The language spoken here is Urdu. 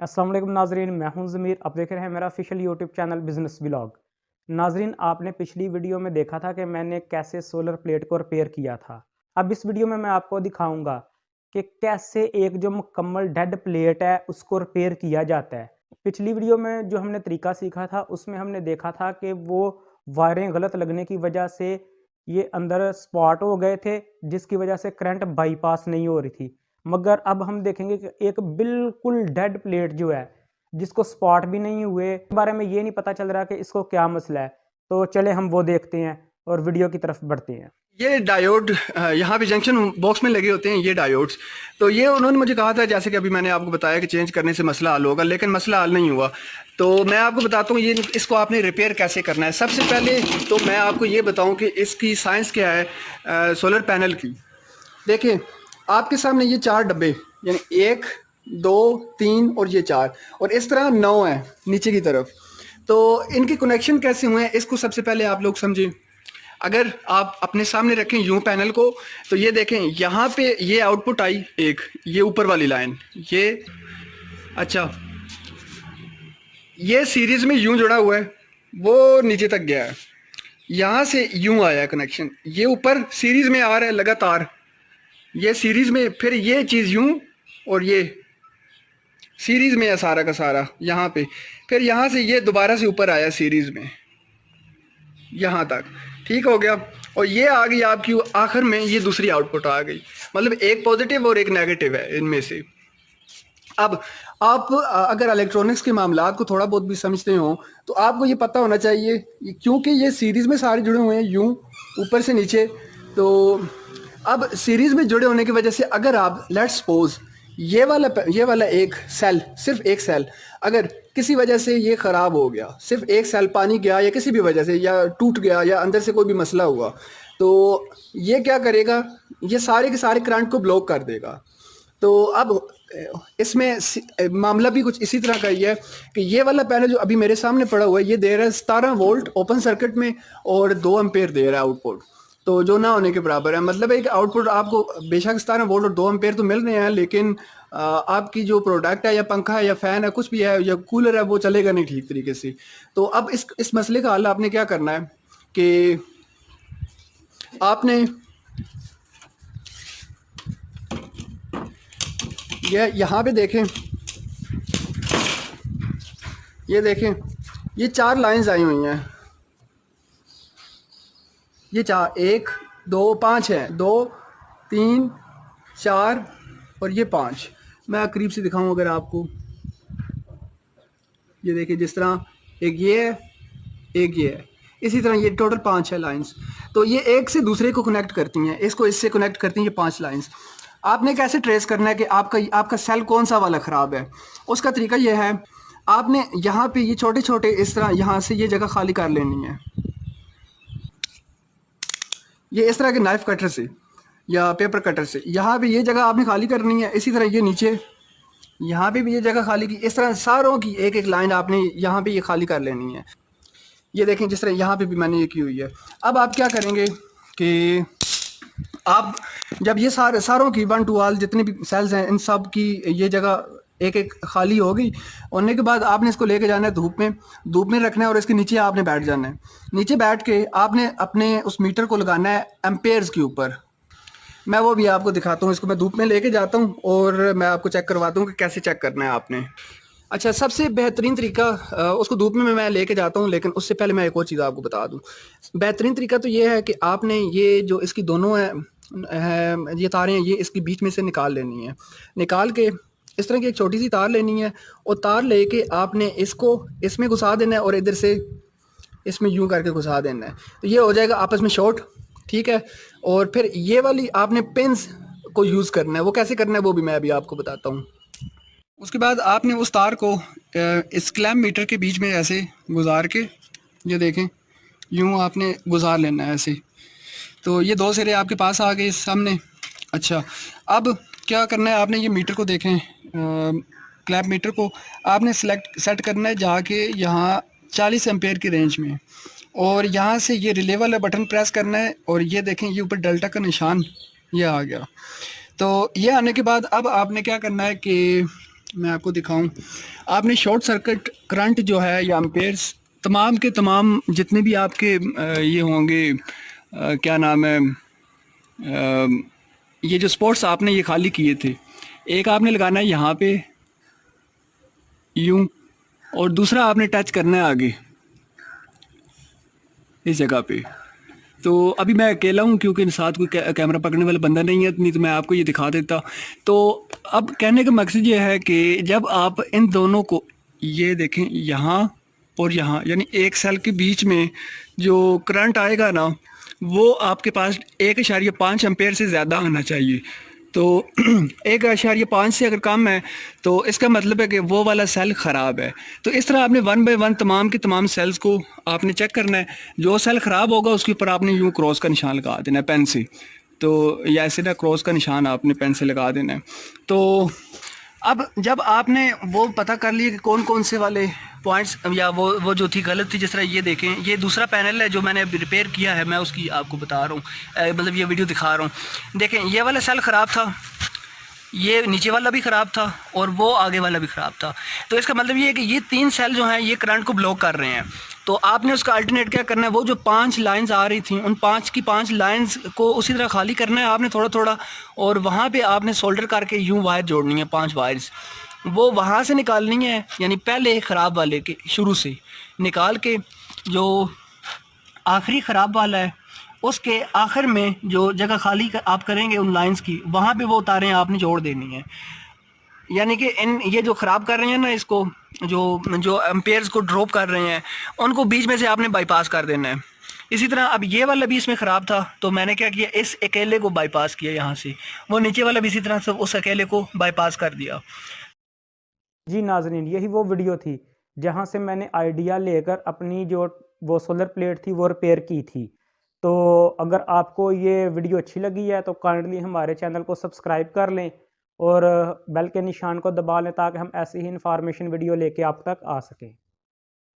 السلام علیکم ناظرین، میں ہوں ضمیر۔ اب دیکھ رہے ہیں میرا official YouTube channel business vlog ناظرین، آپ نے پچھلی ویڈیو میں دیکھا تھا کہ میں نے کیسے سولر پلیٹ کو ریپیئر کیا تھا۔ اب اس ویڈیو میں میں آپ کو دکھاؤں گا کہ کیسے ایک جو مکمل ڈیڈ پلیٹ ہے، اس کو ریپیئر کیا جاتا ہے۔ پچھلی ویڈیو میں جو ہم نے طریقہ سیکھا تھا، اس میں ہم نے دیکھا تھا کہ وہ وائریں غلط لگنے کی وجہ سے یہ اندر سپاٹ ہو گئے تھے، جس کی وجہ سے کرنٹ بائی پاس نہیں ہو رہی تھی۔ مگر اب ہم دیکھیں گے کہ ایک بالکل ڈیڈ پلیٹ جو ہے، جس کو سپاٹ بھی نہیں ہوئے بارے میں یہ نہیں پتا چل رہا کہ اس کو کیا مسئلہ ہے۔ تو چلے ہم وہ دیکھتے ہیں اور ویڈیو کی طرف بڑھتے ہیں۔ یہ ڈائیوڈ یہاں پہ جنکشن باکس میں لگے ہوتے ہیں یہ ڈائیوڈز۔ تو یہ انہوں نے مجھے کہا تھا، جیسے کہ ابھی میں نے آپ کو بتایا کہ چینج کرنے سے مسئلہ حل ہوگا، لیکن مسئلہ حل نہیں ہوا۔ تو میں آپ کو بتاتا ہوں، یہ اس کو آپ نے ریپیئر کیسے کرنا ہے؟ سب سے پہلے تو میں آپ کو یہ بتاؤں کہ اس کی سائنس کیا ہے سولر پینل کی۔ دیکھیں آپ کے سامنے یہ چار ڈبے یعنی ایک، دو، تین اور یہ چار۔ اور اس طرح نو ہیں نیچے کی طرف۔ تو ان کے کنیکشن کیسے ہوئے ہیں؟ اس کو سب سے پہلے آپ لوگ سمجھیں۔ اگر آپ اپنے سامنے رکھیں یوں پینل کو، تو یہ دیکھیں، یہاں پہ یہ آؤٹ پٹ آئی ایک، یہ اوپر والی لائن یہ اچھا۔ یہ سیریز میں یوں جڑا ہوا ہے، وہ نیچے تک گیا ہے۔ یہاں سے یوں آیا ہے کنیکشن یہ اوپر سیریز میں آ رہا ہے، لگاتار۔ یہ سیریز میں پھر یہ چیز یوں اور یہ سیریز میں ہے سارا کا سارا، یہاں پہ۔ پھر یہاں سے یہ دوبارہ سے اوپر آیا سیریز میں۔ یہاں تک۔ ٹھیک ہو گیا۔ اور یہ آ گئی آپ کی آخر میں، یہ دوسری آؤٹ پٹ آ گئی۔ مطلب ایک پازیٹیو اور ایک نیگیٹو ہے ان میں سے۔ اب آپ، اگر الیکٹرانکس کے معاملات کو تھوڑا بہت بھی سمجھتے ہوں، تو آپ کو یہ پتہ ہونا چاہیے کیونکہ یہ سیریز میں سارے جڑے ہوئے ہیں، یوں اوپر سے نیچے، تو اب سیریز میں جڑے ہونے کی وجہ سے اگر آپ لیٹ سپوز یہ والا یہ والا ایک سیل صرف ایک سیل اگر کسی وجہ سے یہ خراب ہو گیا، صرف ایک سیل پانی گیا یا کسی بھی وجہ سے یا ٹوٹ گیا یا اندر سے کوئی بھی مسئلہ ہوا، تو یہ کیا کرے گا؟ یہ سارے کے سارے کرنٹ کو بلاک کر دے گا۔ تو اب اس میں معاملہ بھی کچھ اسی طرح کا ہی ہے کہ یہ والا پینل جو ابھی میرے سامنے پڑا ہوا ہے، یہ دے رہا ہے ستارہ وولٹ اوپن سرکٹ میں اور دو امپیر دے رہا ہے آؤٹ پٹ تو جو نہ ہونے کے برابر ہے۔ مطلب ہے کہ آؤٹ پٹ آپ کو بے شک ستارہ وولٹ اور دو امپیر تو مل رہے ہیں، لیکن آپ کی جو پروڈکٹ ہے یا پنکھا ہے یا فین ہے، کچھ بھی ہے یا کولر ہے، وہ چلے گا نہیں ٹھیک طریقے سے۔ تو اب اس اس مسئلے کا حل آپ نے کیا کرنا ہے کہ آپ نے یہ یہاں پہ دیکھیں۔ یہ دیکھیں، یہ چار لائنز آئی ہوئی ہیں۔ یہ چار، ایک، دو، پانچ ہیں۔ دو، تین، چار اور یہ پانچ۔ میں قریب سے دکھاؤں اگر آپ کو۔ یہ دیکھیں جس طرح ایک یہ ہے، ایک یہ ہے۔ اسی طرح یہ ٹوٹل پانچ ہے لائنز۔ تو یہ ایک سے دوسرے کو کنیکٹ کرتی ہیں۔ اس کو اس سے کنیکٹ کرتی ہیں یہ پانچ لائنز۔ آپ نے کیسے ٹریس کرنا ہے کہ آپ کا آپ کا سیل کون سا والا خراب ہے؟ اس کا طریقہ یہ ہے، آپ نے یہاں پہ یہ چھوٹے چھوٹے اس طرح یہاں سے یہ جگہ خالی کر لینی ہے۔ یہ اس طرح کے نائف کٹر سے یا پیپر کٹر سے۔ یہاں پہ یہ جگہ آپ نے خالی کرنی ہے، اسی طرح یہ نیچے۔ یہاں پہ بھی یہ جگہ خالی کی، اس طرح ساروں کی ایک ایک لائن آپ نے یہاں پہ یہ خالی کر لینی ہے۔ یہ دیکھیں جس طرح یہاں پہ بھی میں نے یہ کی ہوئی ہے۔ اب آپ کیا کریں گے کہ آپ جب یہ سارے ساروں کی ون ٹو آل جتنے بھی سیلز ہیں، ان سب کی یہ جگہ ایک ایک خالی ہوگی ہونے کے بعد آپ نے اس کو لے کے جانا ہے دھوپ میں۔ دھوپ میں رکھنا ہے اور اس کے نیچے آپ نے بیٹھ جانا ہے۔ نیچے بیٹھ کے آپ نے اپنے اس میٹر کو لگانا ہے امپیئرز کے اوپر۔ میں وہ بھی آپ کو دکھاتا ہوں، اس کو میں دھوپ میں لے کے جاتا ہوں اور میں آپ کو چیک کرواتا ہوں کہ کیسے چیک کرنا ہے آپ نے۔ اچھا سب سے بہترین طریقہ اس کو دھوپ میں میں لے کے جاتا ہوں، لیکن اس سے پہلے میں ایک اور چیز آپ کو بتا دوں۔ بہترین طریقہ تو یہ ہے کہ آپ نے یہ جو اس کی دونوں ہیں یہ تاریں ہیں، یہ اس کی بیچ میں سے نکال لینی ہے نکال کے اس طرح کی ایک چھوٹی سی تار لینی ہے اور تار لے کے آپ نے اس کو اس میں گھسا دینا ہے اور ادھر سے اس میں یوں کر کے گھسا دینا ہے۔ تو یہ ہو جائے گا آپس میں شارٹ، ٹھیک ہے؟ اور پھر یہ والی آپ نے پنس کو یوز کرنا ہے۔ وہ کیسے کرنا ہے وہ بھی میں ابھی آپ کو بتاتا ہوں۔ اس کے بعد آپ نے اس تار کو اس کلیم میٹر کے بیچ میں ایسے گزار کے، یہ دیکھیں، یوں آپ نے گزار لینا ہے ایسے۔ تو یہ دو سرے آپ کے پاس آ گئے سامنے۔ اچھا اب کیا کرنا ہے؟ آپ نے یہ میٹر کو دیکھیں۔ کلیپ میٹر کو آپ نے سلیکٹ سیٹ کرنا ہے جا کے یہاں چالیس امپیئر کی رینج میں اور یہاں سے یہ ریلے والا بٹن پریس کرنا ہے اور یہ دیکھیں یہ اوپر ڈیلٹا کا نشان یہ آ گیا۔ تو یہ آنے کے بعد اب آپ نے کیا کرنا ہے کہ میں آپ کو دکھاؤں۔ آپ نے شارٹ سرکٹ کرنٹ جو ہے یا امپیئرس تمام کے تمام جتنے بھی آپ کے یہ ہوں گے کیا نام ہے یہ جو سپورٹس آپ نے یہ خالی کیے تھے۔ ایک آپ نے لگانا ہے یہاں پہ، یوں، اور دوسرا آپ نے ٹچ کرنا ہے آگے، اس جگہ پہ۔ تو ابھی میں اکیلا ہوں کیونکہ ساتھ کوئی کیمرہ پکڑنے والا بندہ نہیں ہے، نہیں تو میں آپ کو یہ دکھا دیتا۔ تو اب کہنے کا مقصد یہ ہے کہ جب آپ ان دونوں کو یہ دیکھیں، یہاں اور یہاں یعنی ایک سیل کے بیچ میں جو کرنٹ آئے گا نا، وہ آپ کے پاس ایک اشاریہ پانچ امپیئر سے زیادہ آنا چاہیے۔ تو ایک اشاریہ پانچ سے اگر کم ہے، تو اس کا مطلب ہے کہ وہ والا سیل خراب ہے۔ تو اس طرح آپ نے ون بائی ون تمام کے تمام سیلز کو آپ نے چیک کرنا ہے۔ جو سیل خراب ہوگا، اس کے اوپر آپ نے یوں کراس کا نشان لگا دینا ہے پین سے۔ تو یا ایسے نا کراس کا نشان آپ نے پین سے لگا دینا ہے۔ تو اب جب آپ نے وہ پتہ کر لیا کہ کون کون سے والے پوائنٹس یا وہ وہ جو تھی غلط تھی، جس طرح یہ دیکھیں، یہ دوسرا پینل ہے جو میں نے ریپیئر کیا ہے، میں اس کی آپ کو بتا رہا ہوں۔ مطلب یہ ویڈیو دکھا رہا ہوں۔ دیکھیں، یہ والا سیل خراب تھا، یہ نیچے والا بھی خراب تھا اور وہ آگے والا بھی خراب تھا۔ تو اس کا مطلب یہ ہے کہ یہ تین سیل جو ہیں، یہ کرنٹ کو بلاک کر رہے ہیں۔ تو آپ نے اس کا الٹرنیٹ کیا کرنا ہے؟ وہ جو پانچ لائنز آ رہی تھیں، ان پانچ کی پانچ لائنز کو اسی طرح خالی کرنا ہے۔ آپ نے تھوڑا تھوڑا، اور وہاں پہ آپ نے سولڈر کر کے یوں وائر جوڑنی ہے، پانچ وائرز وہ وہاں سے نکالنی ہے یعنی پہلے خراب والے کے شروع سے نکال کے جو آخری خراب والا ہے، اس کے آخر میں جو جگہ خالی آپ کریں گے ان لائنز کی، وہاں پہ وہ تاریں آپ نے جوڑ دینی ہیں یعنی کہ ان یہ جو خراب کر رہے ہیں نا، اس کو جو جو امپیئرز کو ڈراپ کر رہے ہیں، ان کو بیچ میں سے آپ نے بائی پاس کر دینا ہے۔ اسی طرح اب یہ والا بھی اس میں خراب تھا، تو میں نے کیا کیا، اس اکیلے کو بائی پاس کیا یہاں سے۔ وہ نیچے والا بھی اسی طرح سے اس اکیلے کو بائی پاس کر دیا۔ جی ناظرین، یہی وہ ویڈیو تھی جہاں سے میں نے آئیڈیا لے کر اپنی جو وہ سولر پلیٹ تھی وہ ریپیئر کی تھی۔ تو اگر آپ کو یہ ویڈیو اچھی لگی ہے تو کائنڈلی ہمارے چینل کو سبسکرائب کر لیں اور بیل کے نشان کو دبا لیں تاکہ ہم ایسی ہی انفارمیشن ویڈیو لے کے آپ تک آ سکیں۔